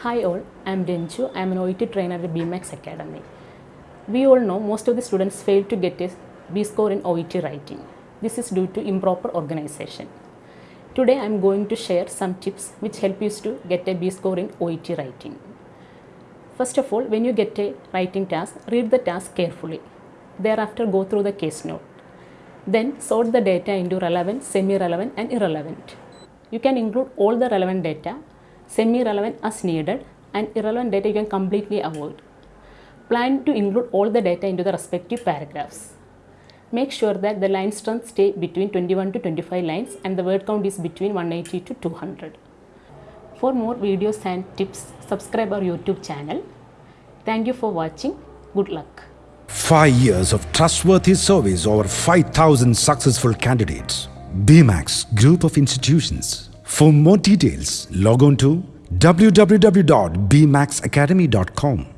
Hi all, I am Denju. I am an OET trainer at BMAX Academy. We all know most of the students fail to get a B score in OET writing. This is due to improper organization. Today I am going to share some tips which help you to get a B score in OET writing. First of all, when you get a writing task, read the task carefully. Thereafter, go through the case note. Then sort the data into relevant, semi-relevant and irrelevant. You can include all the relevant data, semi-relevant as needed and irrelevant data you can completely avoid. Plan to include all the data into the respective paragraphs. Make sure that the line strength stay between 21 to 25 lines and the word count is between 180 to 200. For more videos and tips, subscribe our YouTube channel. Thank you for watching. Good luck. Five years of trustworthy service over 5,000 successful candidates. BMAX Group of Institutions. For more details, log on to www.bmaxacademy.com.